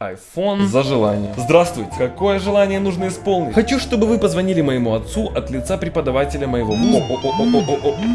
iPhone за желание. Здравствуйте. Какое желание нужно исполнить? Хочу, чтобы вы позвонили моему отцу от лица преподавателя моего.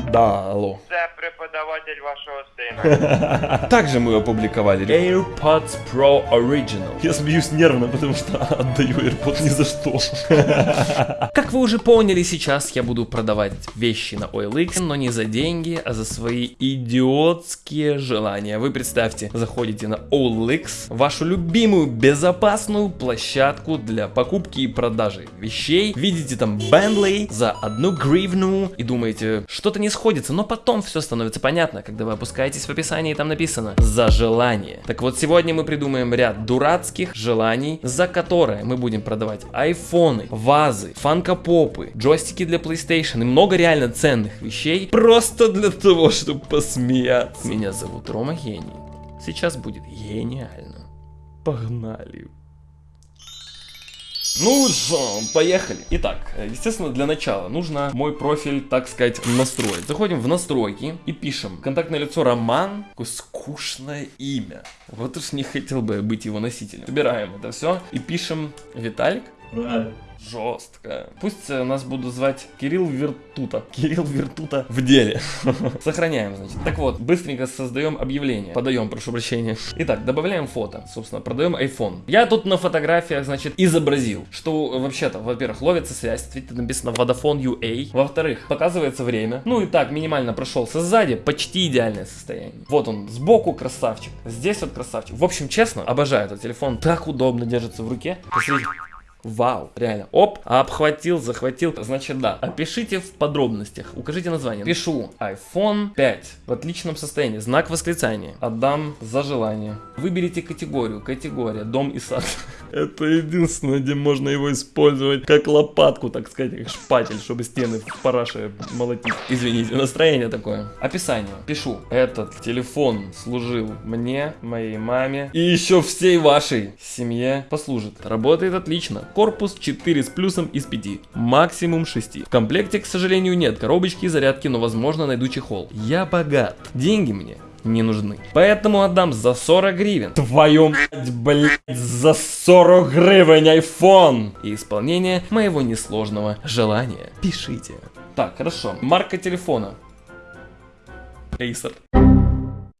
Да, алло. Преподаватель вашого сина. Также мы опубликовали AirPods Pro Original. Я смеюсь нервно, потому что отдаю AirPods ни за что. Как вы уже поняли, сейчас я буду продавать вещи на OLX, но не за деньги, а за свои идиотские желания. Вы представьте, заходите на OLX, вашу любимую безопасную площадку для покупки и продажи вещей, видите там Bentley за одну гривну и думаете, что-то не сходится, но потом все становится понятно, когда вы опускаетесь в описании, там написано «За желание». Так вот, сегодня мы придумаем ряд дурацких желаний, за которые мы будем продавать айфоны, вазы, фанкопопы, джойстики для PlayStation и много реально ценных вещей, просто для того, чтобы посмеяться. Меня зовут Рома Гений. Сейчас будет гениально. Погнали. Ну что, поехали. Итак, естественно, для начала нужно мой профиль, так сказать, настроить. Заходим в настройки и пишем контактное лицо Роман, такое скучное имя. Вот уж не хотел бы быть его носителем. Собираем это все и пишем Виталик. Жестко. Пусть э, нас будут звать Кирилл Вертута. Кирилл Вертута в деле. Сохраняем, значит. Так вот, быстренько создаем объявление. Подаем, прошу прощения. Итак, добавляем фото. Собственно, продаем iPhone. Я тут на фотографиях, значит, изобразил, что вообще-то, во-первых, ловится связь. Видите, написано Vodafone UA. Во-вторых, показывается время. Ну и так, минимально прошелся сзади. Почти идеальное состояние. Вот он, сбоку красавчик. Здесь вот красавчик. В общем, честно, обожаю этот телефон. Так удобно держится в руке. Посмотрите. Вау, реально. Оп, обхватил, захватил. Значит, да. Опишите в подробностях. Укажите название. Пишу iPhone 5 в отличном состоянии. Знак восклицания. Отдам за желание. Выберите категорию. Категория. Дом и сад. Это единственное, где можно его использовать как лопатку, так сказать, как шпатель, чтобы стены в параше молотить. Извините, настроение такое. Описание. Пишу. Этот телефон служил мне, моей маме и еще всей вашей семье послужит. Работает отлично корпус 4 с плюсом из 5, максимум 6. В комплекте, к сожалению, нет коробочки зарядки, но возможно найду чехол. Я богат, деньги мне не нужны. Поэтому отдам за 40 гривен. Твою мать, блядь, за 40 гривен iPhone! И исполнение моего несложного желания. Пишите. Так, хорошо. Марка телефона. Acer.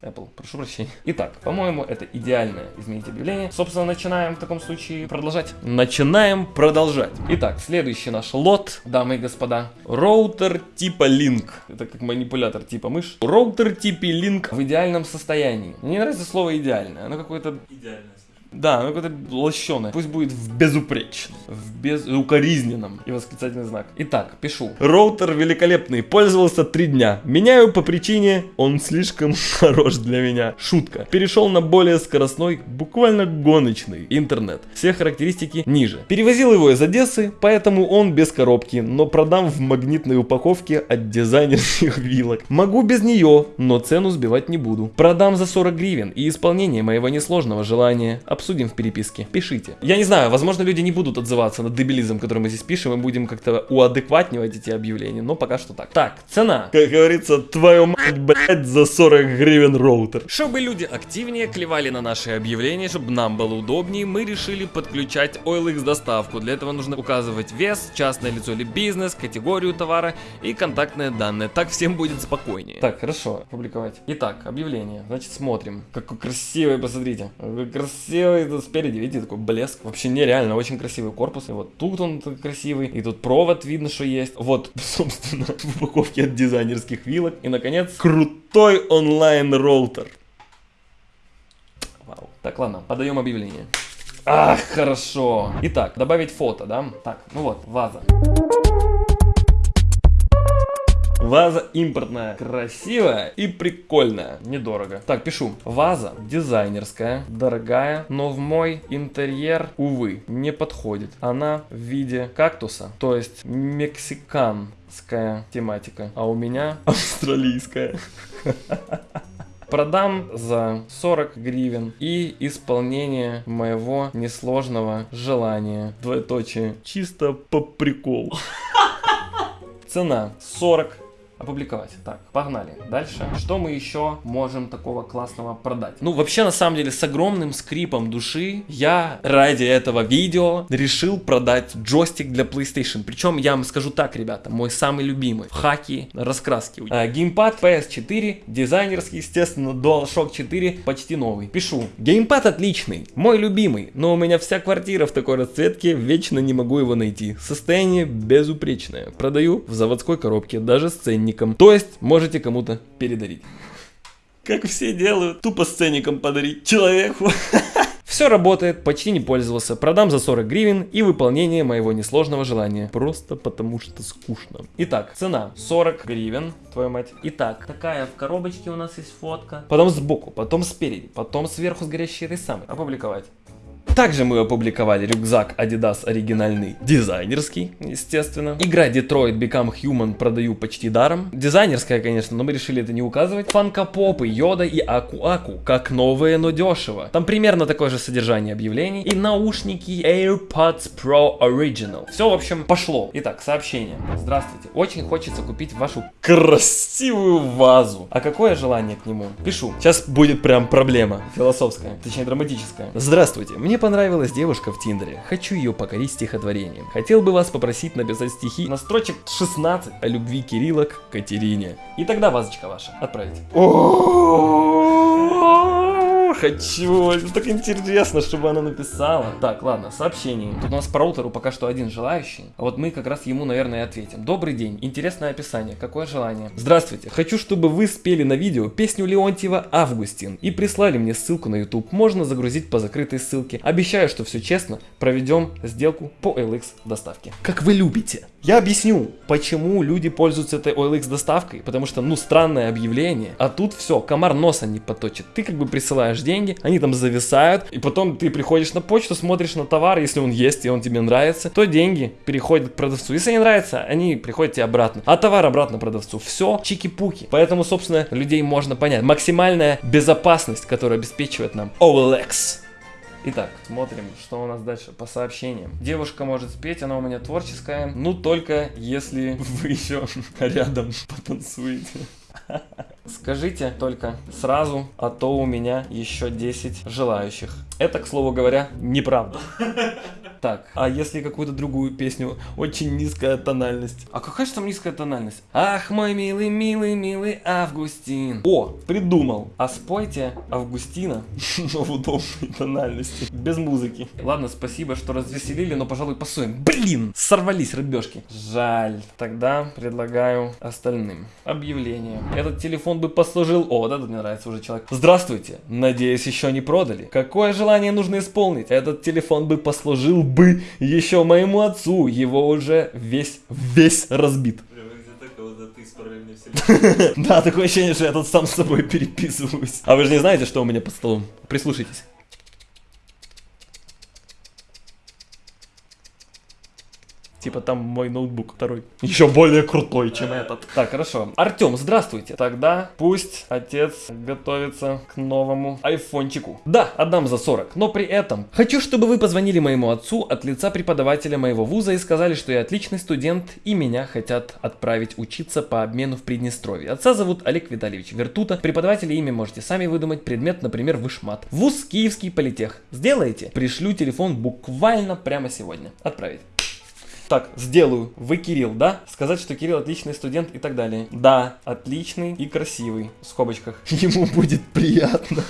Apple, прошу прощения. Итак, по-моему, это идеальное изменить объявление. Собственно, начинаем в таком случае продолжать. Начинаем продолжать. Итак, следующий наш лот, дамы и господа. Роутер типа Link. Это как манипулятор типа мышь. Роутер типа Link в идеальном состоянии. Мне не нравится слово идеальное. Оно какое-то... Идеальное. Да, ну какое-то лощеное. Пусть будет в безупречном, в безукоризненном и восклицательный знак. Итак, пишу. Роутер великолепный, пользовался три дня. Меняю по причине, он слишком хорош для меня. Шутка. Перешел на более скоростной, буквально гоночный интернет. Все характеристики ниже. Перевозил его из Одессы, поэтому он без коробки, но продам в магнитной упаковке от дизайнерских вилок. Могу без нее, но цену сбивать не буду. Продам за 40 гривен и исполнение моего несложного желания обсудим в переписке. Пишите. Я не знаю, возможно, люди не будут отзываться на дебилизм, который мы здесь пишем, и будем как-то уадекватнивать эти объявления, но пока что так. Так, цена. Как говорится, твою мать, блядь, за 40 гривен роутер. Чтобы люди активнее клевали на наши объявления, чтобы нам было удобнее, мы решили подключать OLX доставку. Для этого нужно указывать вес, частное лицо или бизнес, категорию товара и контактные данные. Так всем будет спокойнее. Так, хорошо, публиковать. Итак, объявление. Значит, смотрим. Какой красивый, посмотрите. Какой красивый красивый спереди, видите, такой блеск. Вообще нереально, очень красивый корпус. И вот тут он красивый, и тут провод видно, что есть. Вот, собственно, в упаковке от дизайнерских вилок. И, наконец, крутой онлайн-роутер. Вау. Так, ладно, подаем объявление. Ах, хорошо. Итак, добавить фото, да? Так, ну вот, ваза. Ваза импортная, красивая и прикольная. Недорого. Так, пишу. Ваза дизайнерская, дорогая, но в мой интерьер, увы, не подходит. Она в виде кактуса, то есть мексиканская тематика, а у меня австралийская. Продам за 40 гривен и исполнение моего несложного желания. Двоеточие. Чисто по приколу. Цена 40 Опубликовать. Так, погнали. Дальше. Что мы еще можем такого классного продать? Ну, вообще, на самом деле, с огромным скрипом души я ради этого видео решил продать джойстик для PlayStation. Причем, я вам скажу так, ребята, мой самый любимый. Хаки, раскраски. А, геймпад PS4, дизайнерский, естественно, DualShock 4, почти новый. Пишу. Геймпад отличный, мой любимый, но у меня вся квартира в такой расцветке, вечно не могу его найти. Состояние безупречное. Продаю в заводской коробке, даже с ценником. То есть, можете кому-то передарить. Как все делают, тупо с ценником подарить человеку. Все работает, почти не пользовался. Продам за 40 гривен и выполнение моего несложного желания. Просто потому что скучно. Итак, цена 40 гривен, твою мать. Итак, такая в коробочке у нас есть фотка. Потом сбоку, потом спереди, потом сверху с горящей рисами. Опубликовать. Также мы опубликовали рюкзак Adidas оригинальный, дизайнерский, естественно. Игра Detroit Become Human продаю почти даром. Дизайнерская, конечно, но мы решили это не указывать. Фанкопопы, Йода и Аку-Аку, как новые, но дешево. Там примерно такое же содержание объявлений. И наушники AirPods Pro Original. Все, в общем, пошло. Итак, сообщение. Здравствуйте. Очень хочется купить вашу красивую вазу. А какое желание к нему? Пишу. Сейчас будет прям проблема. Философская, точнее драматическая. Здравствуйте. Мне понравилась девушка в Тиндере. Хочу ее покорить стихотворением. Хотел бы вас попросить написать стихи на строчек 16 о любви Кирилла к Катерине. И тогда вазочка ваша. Отправить. Хочу, это так интересно, чтобы она написала. Так, ладно, сообщение. Тут у нас по роутеру пока что один желающий. А вот мы как раз ему, наверное, и ответим. Добрый день, интересное описание. Какое желание? Здравствуйте, хочу, чтобы вы спели на видео песню Леонтьева «Августин» и прислали мне ссылку на YouTube. Можно загрузить по закрытой ссылке. Обещаю, что все честно, проведем сделку по OLX доставке. Как вы любите. Я объясню, почему люди пользуются этой OLX доставкой. Потому что, ну, странное объявление. А тут все, комар носа не поточит. Ты как бы присылаешь деньги, они там зависают, и потом ты приходишь на почту, смотришь на товар, если он есть и он тебе нравится, то деньги переходят к продавцу. Если не нравится, они приходят тебе обратно. А товар обратно продавцу. Все чики-пуки. Поэтому, собственно, людей можно понять. Максимальная безопасность, которая обеспечивает нам OLX. Итак, смотрим, что у нас дальше по сообщениям. Девушка может спеть, она у меня творческая, ну только если вы еще рядом потанцуете. Скажите только сразу, а то у меня еще 10 желающих. Это, к слову говоря, неправда. Так, а если какую-то другую песню, очень низкая тональность. А какая же там низкая тональность? Ах, мой милый, милый, милый Августин. О, придумал. А спойте Августина, но в удобной тональности, без музыки. Ладно, спасибо, что развеселили, но, пожалуй, пасуем. Блин, сорвались рыбешки. Жаль. Тогда предлагаю остальным. Объявление. Этот телефон бы послужил... О, вот этот мне нравится уже человек. Здравствуйте. Надеюсь, еще не продали. Какое желание нужно исполнить? Этот телефон бы послужил бы еще моему отцу. Его уже весь, весь разбит. Да, такое ощущение, что я тут сам с собой переписываюсь. А вы же не знаете, что у меня под столом? Прислушайтесь. Типа там мой ноутбук второй. Еще более крутой, чем этот. Так, хорошо. Артем, здравствуйте. Тогда пусть отец готовится к новому айфончику. Да, отдам за 40. Но при этом хочу, чтобы вы позвонили моему отцу от лица преподавателя моего вуза и сказали, что я отличный студент и меня хотят отправить учиться по обмену в Приднестровье. Отца зовут Олег Витальевич Вертута. Преподавателя имя можете сами выдумать. Предмет, например, вышмат. Вуз Киевский политех. Сделаете? Пришлю телефон буквально прямо сегодня. Отправить. Так, сделаю. Вы Кирилл, да? Сказать, что Кирилл отличный студент и так далее. Да, отличный и красивый. В скобочках. Ему будет приятно.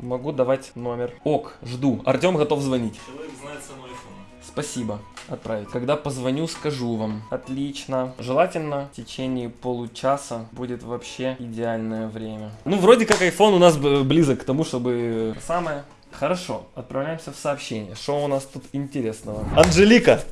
Могу давать номер. Ок, жду. Артем готов звонить. Человек знает цену айфона. Спасибо. Отправить. Когда позвоню, скажу вам. Отлично. Желательно в течение получаса будет вообще идеальное время. Ну, вроде как iPhone у нас близок к тому, чтобы... Самое. Хорошо, отправляемся в сообщение. Что у нас тут интересного? Анжелика!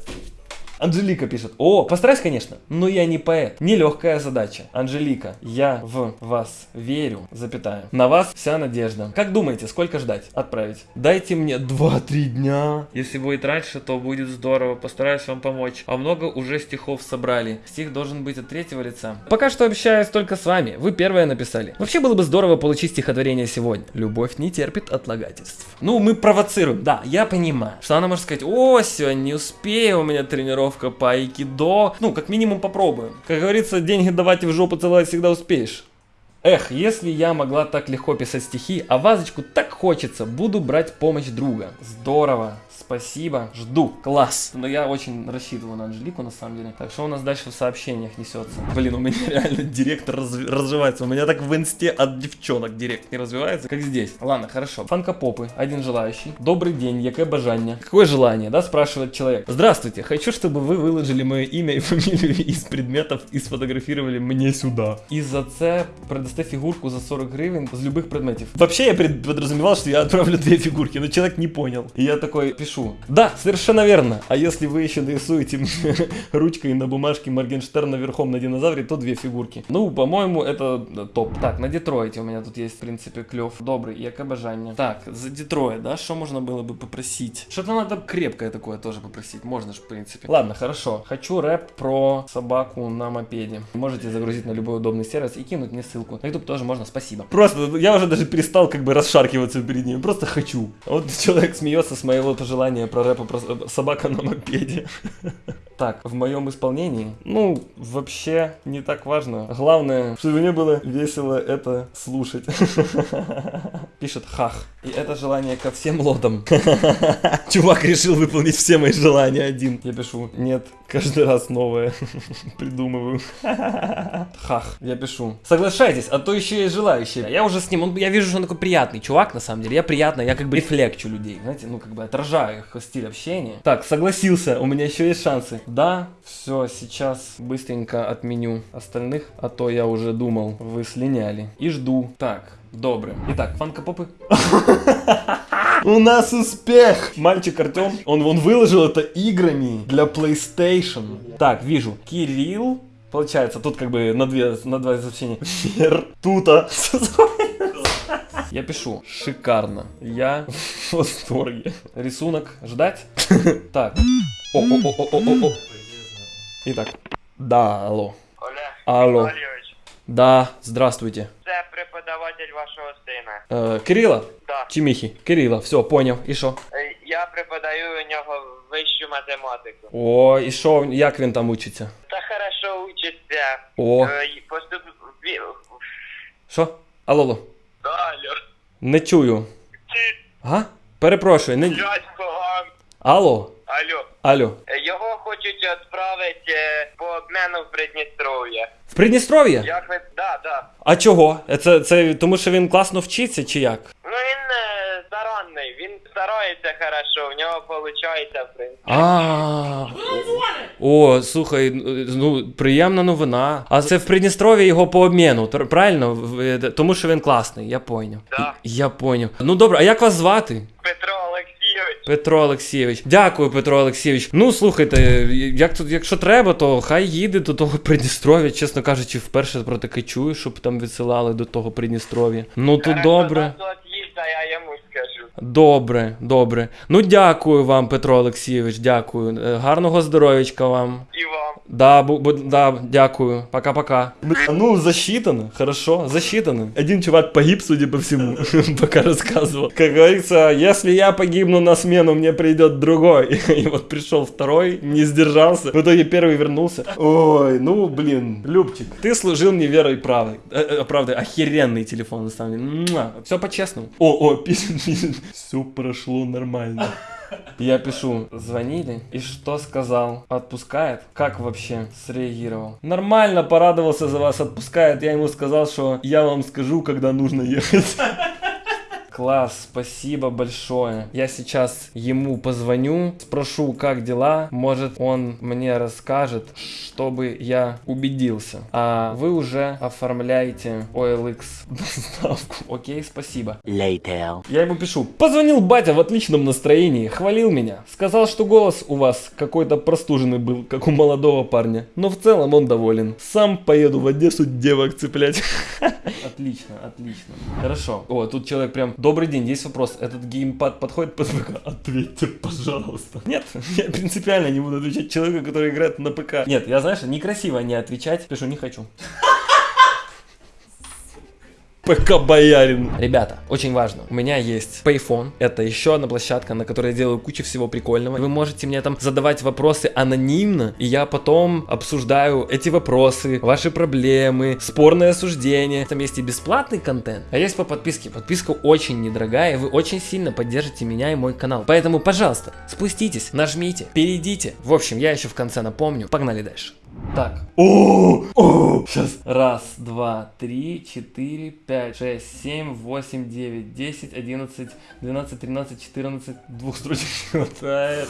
Анжелика пишет. О, постараюсь, конечно, но я не поэт. Нелегкая задача. Анжелика, я в вас верю, запятая. На вас вся надежда. Как думаете, сколько ждать? Отправить. Дайте мне 2-3 дня. Если будет раньше, то будет здорово. Постараюсь вам помочь. А много уже стихов собрали. Стих должен быть от третьего лица. Пока что общаюсь только с вами. Вы первое написали. Вообще было бы здорово получить стихотворение сегодня. Любовь не терпит отлагательств. Ну, мы провоцируем. Да, я понимаю, что она может сказать, о, сегодня не успею, у меня тренировка тренировка по айкидо. Ну, как минимум попробуем. Как говорится, деньги давайте в жопу целовать всегда успеешь. Эх, если я могла так легко писать стихи, а вазочку так хочется, буду брать помощь друга. Здорово, спасибо, жду, класс. Но я очень рассчитываю на Анжелику, на самом деле. Так, что у нас дальше в сообщениях несется? Блин, у меня реально директор разв- развивается. У меня так в инсте от девчонок директ не развивается, как здесь. Ладно, хорошо. Фанкопопы, один желающий. Добрый день, яке бажання? Какое желание, да, спрашивает человек. Здравствуйте, хочу, чтобы вы выложили мое имя и фамилию из предметов и сфотографировали мне сюда. И за це предоставь фигурку за 40 гривен з любых предметов. Вообще я пред- подразумевал, что я отправлю две фигурки, но человек не понял. И я такой. Да, совершенно верно. А если вы еще нарисуете ручкой на бумажке Моргенштерна верхом на динозавре, то две фигурки. Ну, по-моему, это да, топ. Так, на Детройте у меня тут есть, в принципе, клев. Добрый, яке бажання. Так, за Детройт, да, что можно было бы попросить? Что-то надо крепкое такое тоже попросить, можно же, в принципе. Ладно, хорошо. Хочу рэп про собаку на мопеде. Можете загрузить на любой удобный сервис и кинуть мне ссылку. На YouTube тоже можно, спасибо. Просто, я уже даже перестал как бы расшаркиваться перед ним, просто хочу. Вот человек смеется с моего пожелания про рэпа про собака на мопеде. Так, в моем исполнении, ну, вообще не так важно. Главное, чтобы мне было весело это слушать. Пишет хах. И это желание ко всем лодам. Чувак решил выполнить все мои желания один. Я пишу, нет, каждый раз новое придумываю. Хах, я пишу. Соглашайтесь, а то еще есть желающие. Я уже с ним, он, я вижу, что он такой приятный чувак, на самом деле. Я приятно, я как бы рефлекчу людей, знаете, ну как бы отражаю их стиль общения. Так, согласился, у меня еще есть шансы. Да, все, сейчас быстренько отменю остальных, а то я уже думал, вы слиняли. И жду. Так, доброе. Итак, фанкопопы. У нас успех! Мальчик Артем, он вон выложил это играми для PlayStation. Так, вижу. Кирилл. Получается, тут как бы на две, на два сообщения. Вер, тута. Я пишу. Шикарно. Я в восторге. Рисунок ждать? Так. О, о, о, о, о, о, о. Итак. Да, алло. Олег Алло. Да, здравствуйте. це преподаватель вашого сина. Э, Кирилла? Да. Чи Міхі? Кирилла, все, понял. І що? Е, Я преподаю у нього вищу математику. О, і що, як він там учиться? Та хорошо учиться. О, Е, Поступ... що? Алло, алло. Алло. Не чую. Ти, Га? Перепрошую, не. дядько, Алло, алло. алло. Е, Його хочуть відправити е, по обмену в Придністров'я. В Придністров'я? Як ви... Да, да. А чого? Це, це тому, що він класно вчиться, чи як? Ну він е, старанний, він старається хорошо, в нього виходить, в принципі. А. О, слухай, ну приємна новина. А це в Придністров'ї його по обміну, тр- правильно? В- е, Тому що він класний, я поняв. Да. Я поняв. Ну добре, а як вас звати? Петро. Петро Олексійович. Дякую, Петро Олексійович. Ну слухайте, як тут, якщо треба, то хай їде до того Придністров'я. Чесно кажучи, вперше про таке чую, щоб там відсилали до того Придністров'я. Ну то добре. я йому скажу. Добре, добре. Ну дякую вам, Петро Олексійович, дякую. Е, Гарного здоров'ячка вам. І вам. Да, бу, да, дякую. Пока-пока. Ну, засчитано, хорошо, засчитано. Один чувак погиб, судя по всему, пока рассказывал. Как говорится, если я погибну на смену, мне придет другой. И вот пришел второй, не сдержался. В итоге первый вернулся. Ой, ну, блин, Любчик, ты служил мне верой и. Э, э, правдой, охеренный телефон, на самом деле. Все по-честному. О, о, пишет, пишет. Все прошло нормально. Я пишу, звонили, и что сказал? Отпускает? Как вообще среагировал? Нормально, порадовался за вас, отпускает. Я ему сказал, что я вам скажу, когда нужно ехать. Класс, спасибо большое. Я сейчас ему позвоню, спрошу, как дела. Может, он мне расскажет, чтобы я убедился. А вы уже оформляете OLX доставку. Окей, спасибо. Later. Я ему пишу. Позвонил батя в отличном настроении, хвалил меня. Сказал, что голос у вас какой-то простуженный был, как у молодого парня. Но в целом он доволен. Сам поеду в Одессу девок цеплять. Отлично, отлично. Хорошо. О, тут человек прям... Добрый день, есть вопрос. Этот геймпад подходит под ПК? Ответьте, пожалуйста. Нет, я принципиально не буду отвечать человеку, который играет на ПК. Нет, я, знаешь, некрасиво не отвечать. Пишу, не хочу. ПК Боярин. Ребята, очень важно. У меня есть Payphone. Это еще одна площадка, на которой я делаю кучу всего прикольного. Вы можете мне там задавать вопросы анонимно, и я потом обсуждаю эти вопросы, ваши проблемы, спорные осуждения. Там есть и бесплатный контент, а есть по подписке. Подписка очень недорогая, и вы очень сильно поддержите меня и мой канал. Поэтому, пожалуйста, спуститесь, нажмите, перейдите. В общем, я еще в конце напомню. Погнали дальше. Так. О, о, сейчас. Раз, два, три, четыре, пять, шесть, семь, восемь, девять, десять, одиннадцать, двенадцать, тринадцать, четырнадцать. Двух строчек не хватает.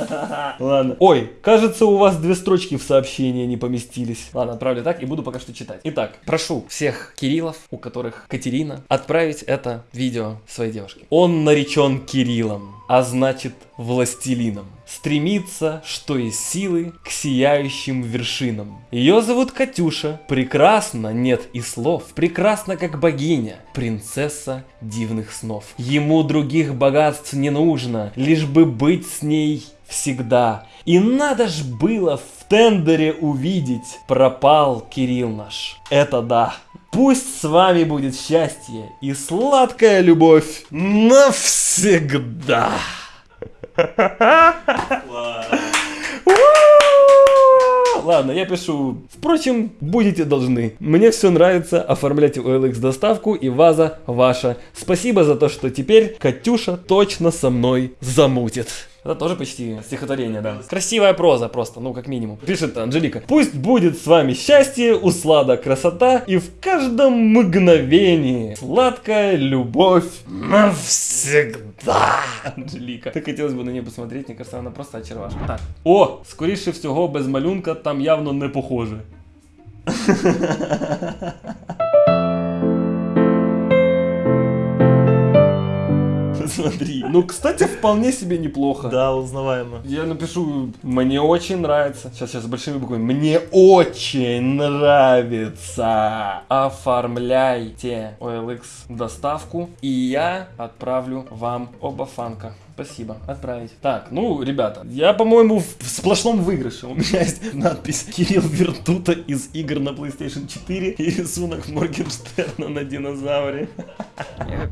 Ладно. Ой, кажется, у вас две строчки в сообщении не поместились. Ладно, отправлю так и буду пока что читать. Итак, прошу всех Кириллов, у которых Катерина, отправить это видео своей девушке. Он наречен Кириллом, а значит властелином. Стремится, что из силы, к сияющим вершинам. Ее зовут Катюша. Прекрасно, нет и слов. Прекрасна, как богиня. Принцесса дивных снов. Ему других богатств не нужно, лишь бы быть с ней всегда. И надо ж было в тендере увидеть, пропал Кирилл наш. Это да. Пусть с вами будет счастье и сладкая любовь навсегда. Ладно, я пишу. Впрочем, будете должны. Мне все нравится. Оформляйте OLX доставку и ваза ваша. Спасибо за то, что теперь Катюша точно со мной замутит. Это тоже почти стихотворение, да. Красивая проза просто, ну как минимум. Пишет Анжелика. Пусть будет с вами счастье, услада, красота и в каждом мгновении сладкая любовь навсегда. Анжелика. Так хотелось бы на нее посмотреть, мне кажется, она просто очаровашка. Так. О, скоріше всього, без малюнка там явно не похоже. Смотри. Ну, кстати, вполне себе неплохо. Да, узнаваемо. Я напишу, мне очень нравится. Сейчас, сейчас, с большими буквами. Мне очень нравится. Оформляйте OLX доставку, и я отправлю вам оба фанка. Спасибо, отправить. Так, ну, ребята, я, по-моему, в сплошном выигрыше. У меня есть надпись Кирилл Вертута из игр на PlayStation 4 и рисунок Моргенштерна на динозавре.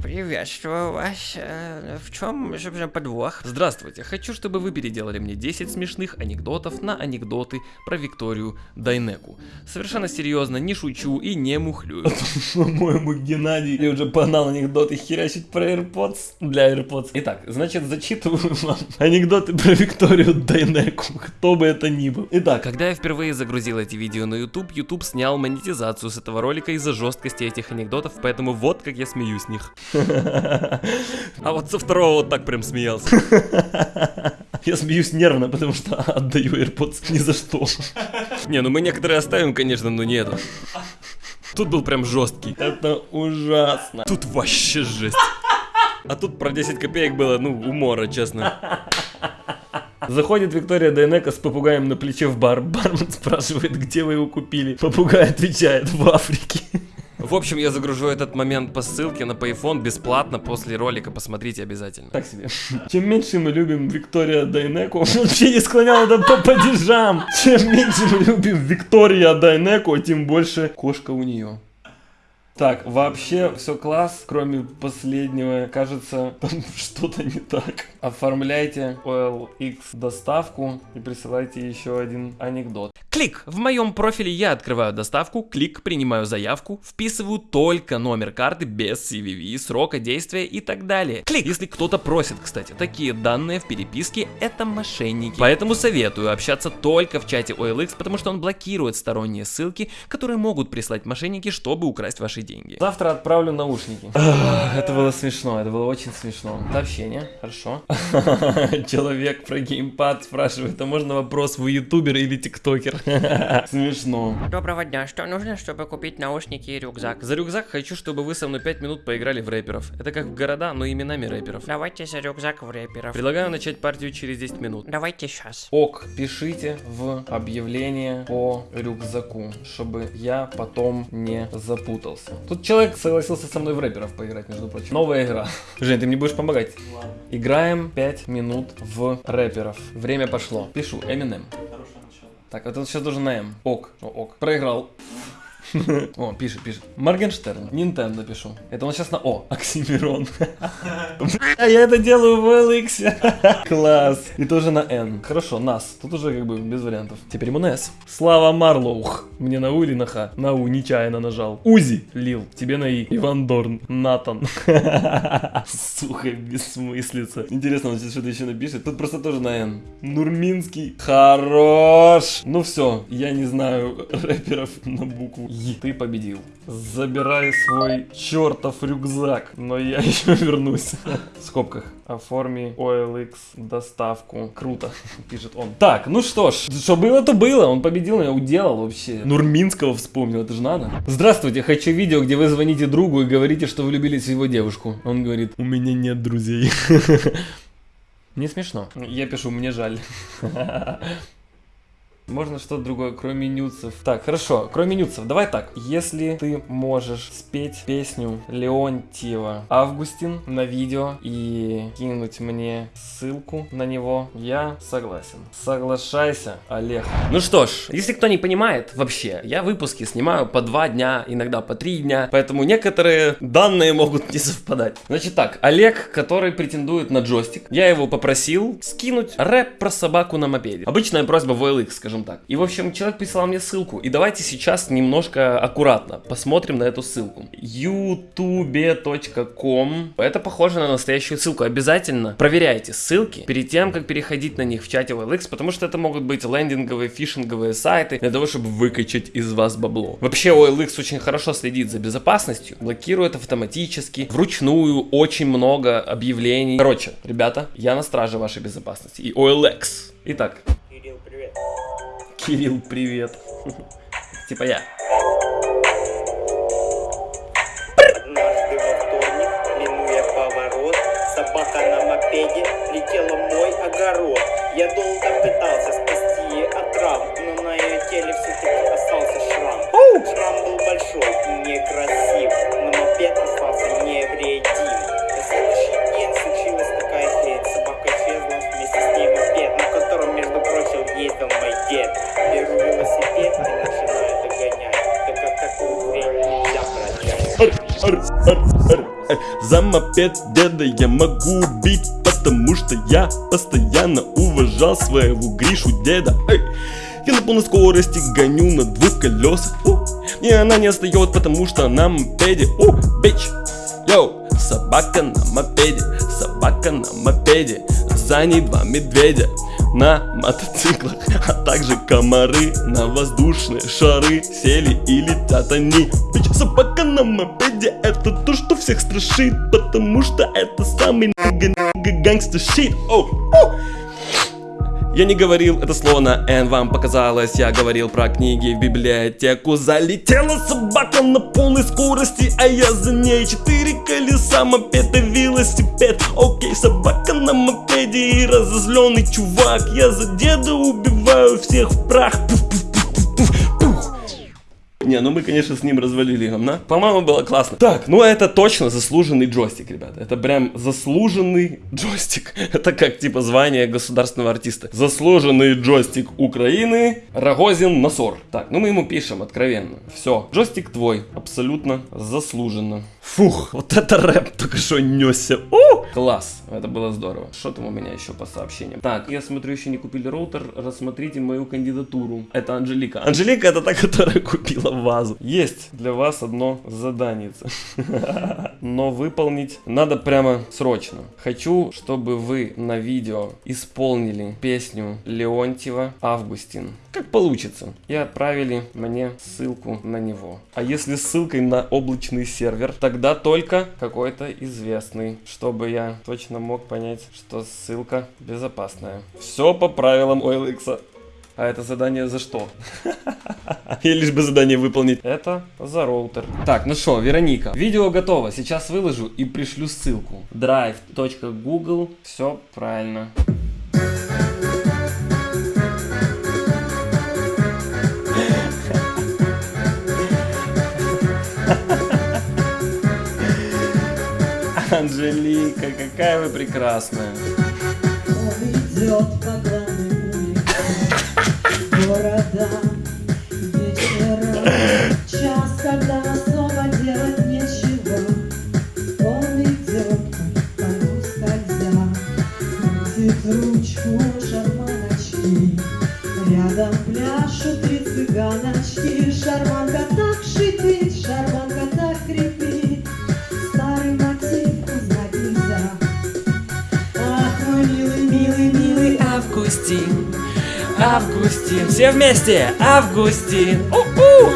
Приветствую вас. Э, В чем, собственно, подвох? Здравствуйте, хочу, чтобы вы переделали мне 10 смешных анекдотов на анекдоты про Викторию Дайнеку. Совершенно серьезно, не шучу и не мухлю. По-моему, Геннадий уже погнал анекдоты херячить про AirPods для AirPods. Итак, значит, зачитываю вам анекдоты про Викторию Дайнеку, кто бы это ни был. Итак, когда я впервые загрузил эти видео на YouTube, YouTube снял монетизацию с этого ролика из-за жесткости этих анекдотов, поэтому вот как я смеюсь с них. А вот со второго вот так прям смеялся. Я смеюсь нервно, потому что отдаю AirPods ни за что. Не, ну мы некоторые оставим, конечно, но не это. Тут был прям жесткий. Это ужасно. Тут вообще жесть. А тут про 10 копеек было, ну, умора, честно. Заходит Виктория Дайнека с попугаем на плече в бар. Бармен спрашивает, где вы его купили. Попугай отвечает, в Африке. В общем, я загружу этот момент по ссылке на Payphone бесплатно после ролика, посмотрите обязательно. Так себе. Чем меньше мы любим Виктория Дайнеку, вообще не склонял это по падежам. Чем меньше мы любим Виктория Дайнеку, тем больше кошка у нее. Так, вообще все класс, кроме последнего, кажется, там что-то не так. Оформляйте OLX доставку и присылайте еще один анекдот. Клик! В моем профиле я открываю доставку, клик, принимаю заявку, вписываю только номер карты без CVV, срока действия и так далее. Клик! Если кто-то просит, кстати, такие данные в переписке, это мошенники. Поэтому советую общаться только в чате OLX, потому что он блокирует сторонние ссылки, которые могут прислать мошенники, чтобы украсть ваши деньги. Завтра отправлю наушники. Это было смешно, это было очень смешно. Сообщение, хорошо. Человек про геймпад спрашивает, а можно вопрос, вы ютубер или тиктокер? Смешно. Доброго дня. Что нужно, чтобы купить наушники и рюкзак? За рюкзак хочу, чтобы вы со мной 5 минут поиграли в рэперов. Это как в города, но именами рэперов. Давайте за рюкзак в рэперов. Предлагаю начать партию через 10 минут. Давайте сейчас. Ок, пишите в объявление по рюкзаку, чтобы я потом не запутался. Тут человек согласился со мной в рэперов поиграть, между прочим. Новая игра. Жень, ты мне будешь помогать? Играем 5 минут в рэперов. Время пошло. Пишу, Eminem. Так, это вот сейчас должен на М. Ок, О, ок. Проиграл. О, пишет, пишет. Моргенштерн, Nintendo пишу. Это он сейчас на О, Оксимирон. А я это делаю в LX. Класс. И тоже на N. Хорошо, нас. Тут уже как бы без вариантов. Теперь ему на S. Слава Марлоух. Мне на У или на Х? На У, нечаянно нажал. Узи, Лил. Тебе на И. Иван Дорн. Натан. Сука, бессмыслица. Интересно, он сейчас что-то еще напишет. Тут просто тоже на Н. Нурминский. Хорош. Ну все, я не знаю рэперов на букву. Ты победил. Забирай свой чертов рюкзак. Но я еще вернусь. В скобках. Оформи OLX доставку. Круто, пишет он. Так, ну что ж, что было, то было. Он победил, я уделал вообще. Нурминского вспомнил, это же надо. Здравствуйте, хочу видео, где вы звоните другу и говорите, что влюбились в его девушку. Он говорит, у меня нет друзей. Не смешно. Я пишу, мне жаль. Можно что-то другое, кроме нюцев. Так, хорошо, кроме нюцев, давай так. Если ты можешь спеть песню Леонтьева Августин на видео и кинуть мне ссылку на него, я согласен. Соглашайся, Олег. Ну что ж, если кто не понимает, вообще, я выпуски снимаю по два дня, иногда по три дня, поэтому некоторые данные могут не совпадать. Значит так, Олег, который претендует на джойстик, я его попросил скинуть рэп про собаку на мопеде. Обычная просьба в OLX, скажем так. И, в общем, человек прислал мне ссылку. И давайте сейчас немножко аккуратно посмотрим на эту ссылку. youtube.com Это похоже на настоящую ссылку. Обязательно проверяйте ссылки перед тем, как переходить на них в чате OLX, потому что это могут быть лендинговые, фишинговые сайты для того, чтобы выкачать из вас бабло. Вообще OLX очень хорошо следит за безопасностью, блокирует автоматически, вручную очень много объявлений. Короче, ребята, я на страже вашей безопасности. И OLX. Итак. Кирилл, привет. Типа я. Однажды во вторник, минуя поворот, собака на мопеде летела в мой огород. Я долго пытался спасти За мопед деда я могу убить, потому что я постоянно уважал своего Гришу деда. Эй! Я на полной скорости гоню на двух колесах. У, и она не отстает, потому что на мопеде. У, бич! Йоу! Собака на мопеде, собака на мопеде, за ней два медведя на мотоциклах, а также комары на воздушные шары сели и летят они. Бич, собака на мопеде, это то, что всех страшит, потому что это самый гангстер щит. Оу, оу. Я не говорил это слово на N, вам показалось Я говорил про книги в библиотеку Залетела собака на полной скорости А я за ней четыре колеса, мопед и велосипед Окей, собака на мопеде и разозленный чувак Я за деда убиваю всех в прах пуф, пуф. Не, ну мы, конечно, с ним развалили говна. По-моему, было классно. Так, ну это точно заслуженный джойстик, ребята. Это прям заслуженный джойстик. Это как, типа, звание государственного артиста. Заслуженный джойстик Украины Рогозин Насор. Так, ну мы ему пишем откровенно. Все, джойстик твой. Абсолютно заслуженно. Фух, вот это рэп только что несся. У! Класс, это было здорово. Что там у меня еще по сообщениям? Так, я смотрю, еще не купили роутер. Рассмотрите мою кандидатуру. Это Анжелика. Анжелика это та, которая купила вазу. Есть для вас одно задание. Но выполнить надо прямо срочно. Хочу, чтобы вы на видео исполнили песню Леонтьева «Августин». Как получится. И отправили мне ссылку на него. А если ссылкой на облачный сервер, тогда только какой-то известный, чтобы я точно мог понять, что ссылка безопасная. Все по правилам OLX. А это задание за что? И лишь бы задание выполнить. Это за роутер. Так, ну что, Вероника. Видео готово. Сейчас выложу и пришлю ссылку. drive.google. Все правильно. Анжелика, какая вы прекрасная. Города Вечером Августин, все вместе, Августин. У-у!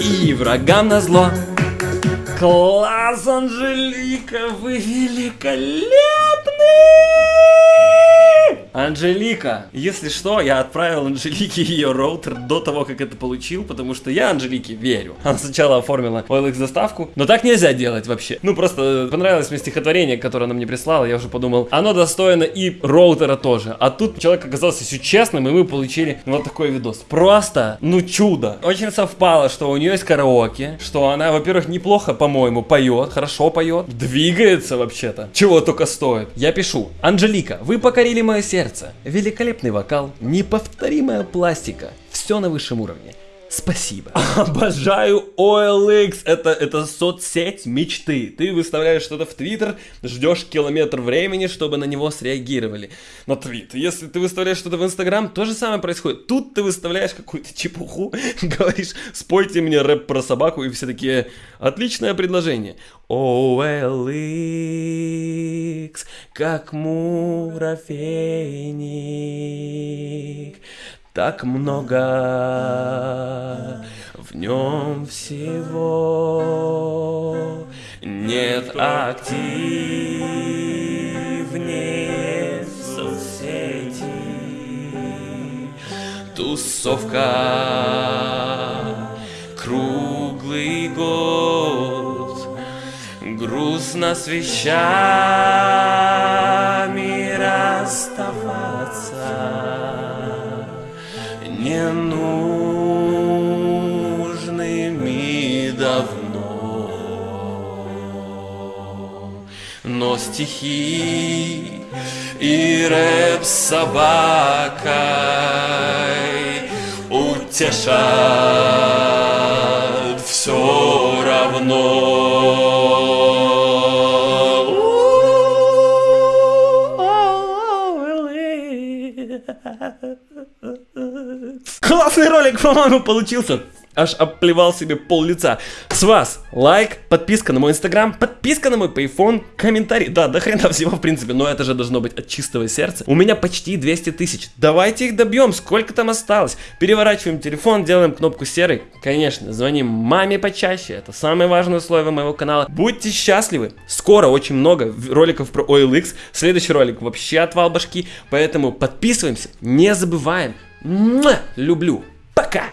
И врагам на зло. Класс, Анжелика, вы великолепны! Анжелика, если что, я отправил Анжелике ее роутер до того, как это получил, потому что я Анжелике верю. Она сначала оформила OLX доставку, но так нельзя делать вообще. Ну, просто понравилось мне стихотворение, которое она мне прислала, я уже подумал, оно достойно и роутера тоже. А тут человек оказался все честным, и мы получили вот такой видос. Просто, ну, чудо. Очень совпало, что у нее есть караоке, что она, во-первых, неплохо, по-моему, поет, хорошо поет, двигается вообще-то. Чего только стоит. Я пишу. Анжелика, вы покорили мое сердце. Великолепный вокал, неповторимая пластика. Все на высшем уровне. Спасибо. Обожаю OLX. Это, это соцсеть мечты. Ты выставляешь что-то в Твиттер, ждешь километр времени, чтобы на него среагировали. На твит. Если ты выставляешь что-то в Инстаграм, то же самое происходит. Тут ты выставляешь какую-то чепуху, говоришь, спойте мне рэп про собаку, и все такие, отличное предложение. OLX, как муравейник, так много в нем всего. Нет активнее соцсети. Тусовка круглый год грустно с вещами расставаться ненужными давно. Но стихи и рэп с собакой утешат все равно. Классный ролик, по-моему, получился. Аж обплевал себе пол лица. С вас лайк, подписка на мой инстаграм, подписка на мой пейфон, комментарий. Да, до хрена всего в принципе, но это же должно быть от чистого сердца. У меня почти 200 тысяч. Давайте их добьем, сколько там осталось. Переворачиваем телефон, делаем кнопку серый. Конечно, звоним маме почаще, это самое важное условие моего канала. Будьте счастливы. Скоро очень много роликов про OLX. Следующий ролик вообще отвал башки, поэтому подписываемся, не забываем. Люблю. Пока!